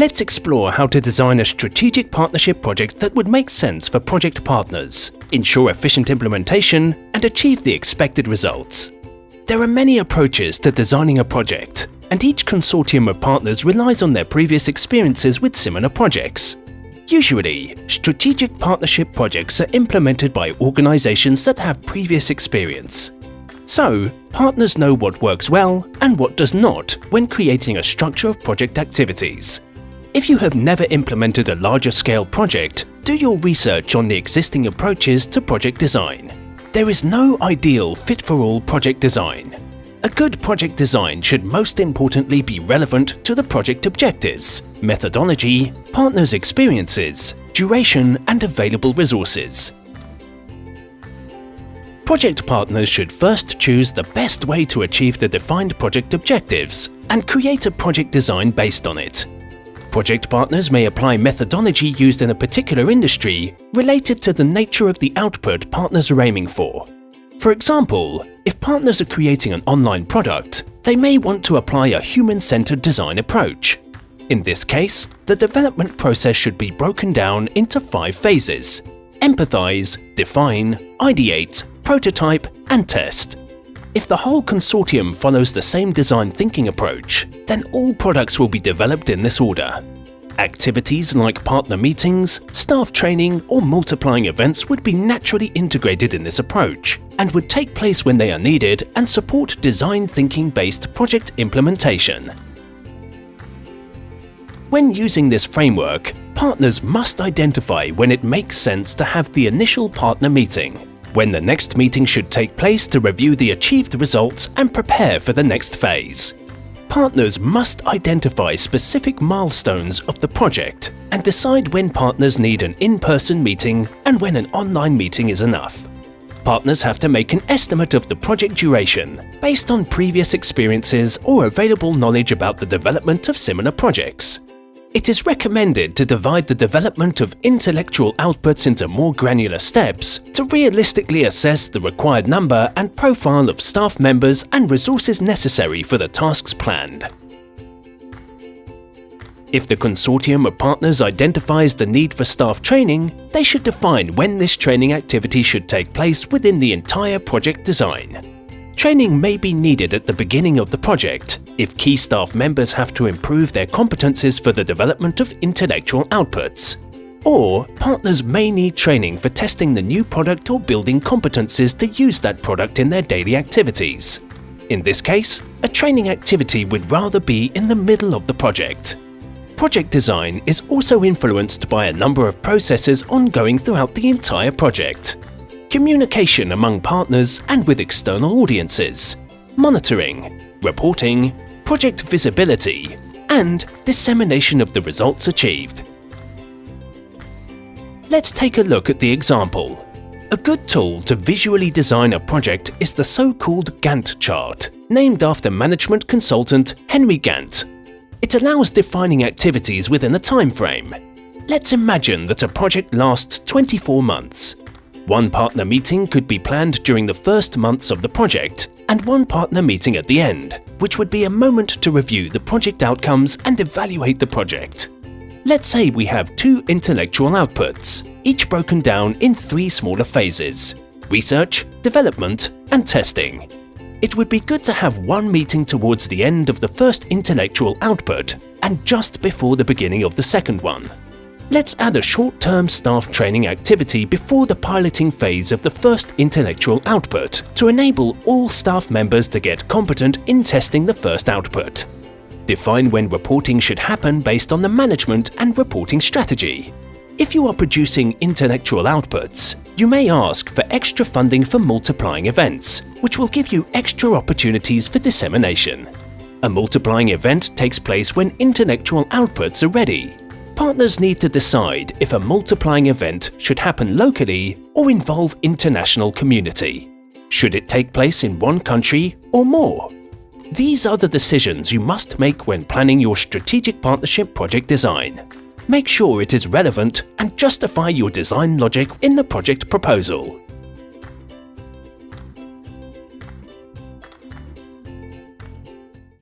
let's explore how to design a strategic partnership project that would make sense for project partners, ensure efficient implementation, and achieve the expected results. There are many approaches to designing a project, and each consortium of partners relies on their previous experiences with similar projects. Usually, strategic partnership projects are implemented by organizations that have previous experience. So, partners know what works well and what does not when creating a structure of project activities. If you have never implemented a larger scale project, do your research on the existing approaches to project design. There is no ideal fit-for-all project design. A good project design should most importantly be relevant to the project objectives, methodology, partners' experiences, duration and available resources. Project partners should first choose the best way to achieve the defined project objectives and create a project design based on it. Project partners may apply methodology used in a particular industry related to the nature of the output partners are aiming for. For example, if partners are creating an online product, they may want to apply a human-centered design approach. In this case, the development process should be broken down into five phases – empathize, define, ideate, prototype and test. If the whole consortium follows the same design thinking approach, then all products will be developed in this order. Activities like partner meetings, staff training or multiplying events would be naturally integrated in this approach and would take place when they are needed and support design thinking based project implementation. When using this framework, partners must identify when it makes sense to have the initial partner meeting, when the next meeting should take place to review the achieved results and prepare for the next phase partners must identify specific milestones of the project and decide when partners need an in-person meeting and when an online meeting is enough. Partners have to make an estimate of the project duration based on previous experiences or available knowledge about the development of similar projects. It is recommended to divide the development of intellectual outputs into more granular steps to realistically assess the required number and profile of staff members and resources necessary for the tasks planned. If the consortium of partners identifies the need for staff training, they should define when this training activity should take place within the entire project design. Training may be needed at the beginning of the project if key staff members have to improve their competences for the development of intellectual outputs. Or partners may need training for testing the new product or building competences to use that product in their daily activities. In this case, a training activity would rather be in the middle of the project. Project design is also influenced by a number of processes ongoing throughout the entire project communication among partners and with external audiences, monitoring, reporting, project visibility, and dissemination of the results achieved. Let's take a look at the example. A good tool to visually design a project is the so-called Gantt chart, named after management consultant Henry Gantt. It allows defining activities within a time frame. Let's imagine that a project lasts 24 months one partner meeting could be planned during the first months of the project, and one partner meeting at the end, which would be a moment to review the project outcomes and evaluate the project. Let's say we have two intellectual outputs, each broken down in three smaller phases – research, development and testing. It would be good to have one meeting towards the end of the first intellectual output and just before the beginning of the second one. Let's add a short-term staff training activity before the piloting phase of the first intellectual output to enable all staff members to get competent in testing the first output. Define when reporting should happen based on the management and reporting strategy. If you are producing intellectual outputs, you may ask for extra funding for multiplying events, which will give you extra opportunities for dissemination. A multiplying event takes place when intellectual outputs are ready partners need to decide if a multiplying event should happen locally or involve international community. Should it take place in one country or more? These are the decisions you must make when planning your strategic partnership project design. Make sure it is relevant and justify your design logic in the project proposal.